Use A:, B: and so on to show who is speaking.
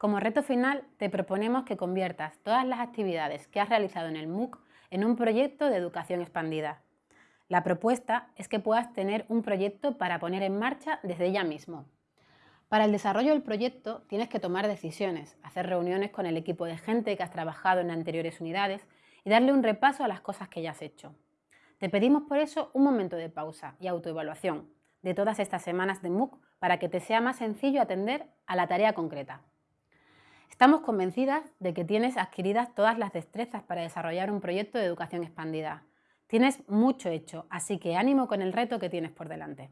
A: Como reto final, te proponemos que conviertas todas las actividades que has realizado en el MOOC en un proyecto de educación expandida. La propuesta es que puedas tener un proyecto para poner en marcha desde ya mismo. Para el desarrollo del proyecto tienes que tomar decisiones, hacer reuniones con el equipo de gente que has trabajado en anteriores unidades y darle un repaso a las cosas que ya has hecho. Te pedimos por eso un momento de pausa y autoevaluación de todas estas semanas de MOOC para que te sea más sencillo atender a la tarea concreta. Estamos convencidas de que tienes adquiridas todas las destrezas para desarrollar un proyecto de educación expandida. Tienes mucho hecho, así que ánimo con el reto que tienes por delante.